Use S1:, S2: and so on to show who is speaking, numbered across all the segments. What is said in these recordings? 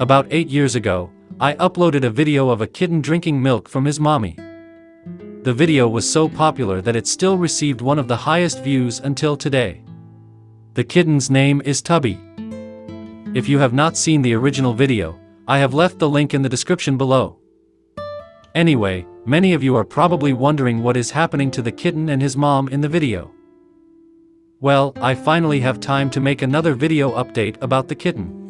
S1: About 8 years ago, I uploaded a video of a kitten drinking milk from his mommy. The video was so popular that it still received one of the highest views until today. The kitten's name is Tubby. If you have not seen the original video, I have left the link in the description below. Anyway, many of you are probably wondering what is happening to the kitten and his mom in the video. Well, I finally have time to make another video update about the kitten.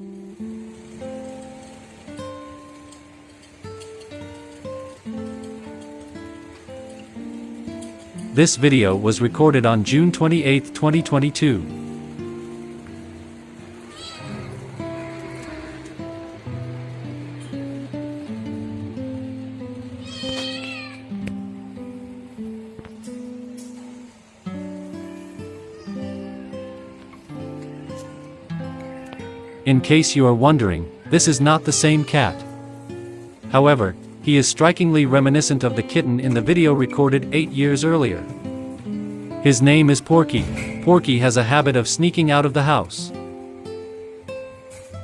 S1: This video was recorded on June 28, 2022. In case you are wondering, this is not the same cat. However, he is strikingly reminiscent of the kitten in the video recorded 8 years earlier. His name is Porky. Porky has a habit of sneaking out of the house.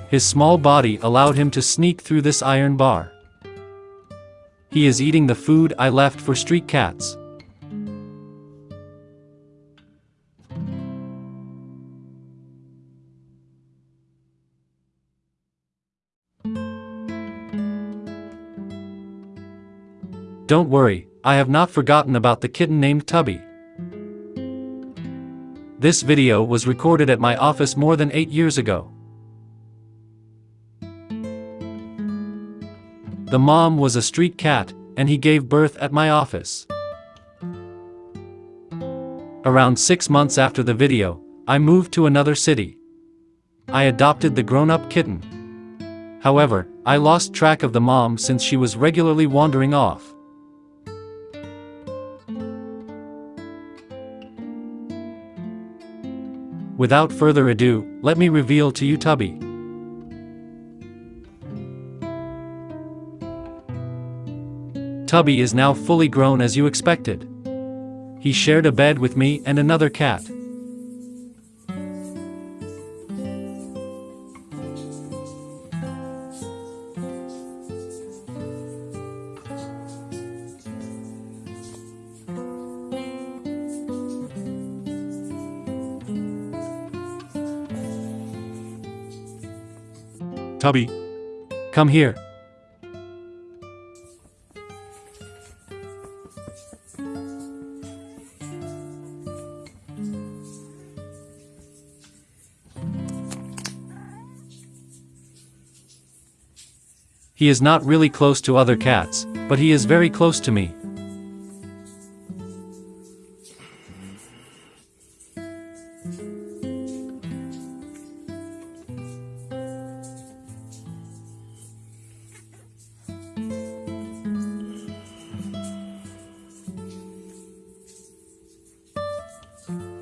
S1: His small body allowed him to sneak through this iron bar. He is eating the food I left for street cats. Don't worry, I have not forgotten about the kitten named Tubby. This video was recorded at my office more than 8 years ago. The mom was a street cat, and he gave birth at my office. Around 6 months after the video, I moved to another city. I adopted the grown-up kitten. However, I lost track of the mom since she was regularly wandering off. Without further ado, let me reveal to you Tubby. Tubby is now fully grown as you expected. He shared a bed with me and another cat. Tubby. Come here. He is not really close to other cats, but he is very close to me. Peace.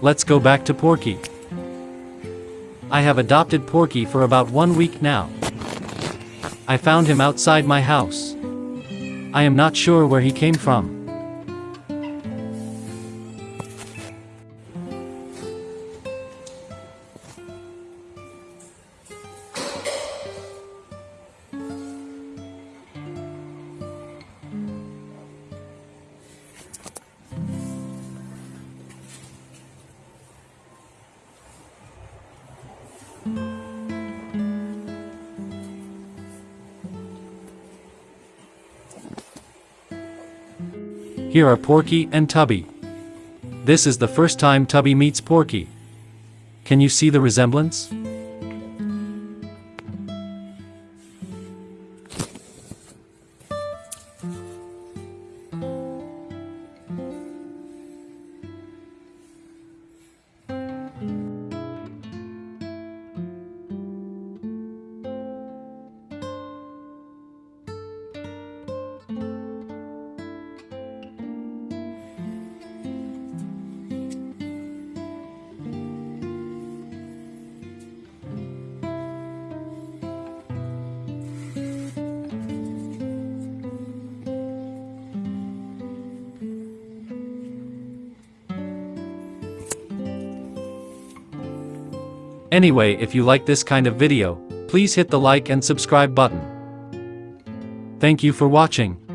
S1: Let's go back to Porky. I have adopted Porky for about one week now. I found him outside my house. I am not sure where he came from. Here are Porky and Tubby. This is the first time Tubby meets Porky. Can you see the resemblance? Anyway if you like this kind of video, please hit the like and subscribe button. Thank you for watching.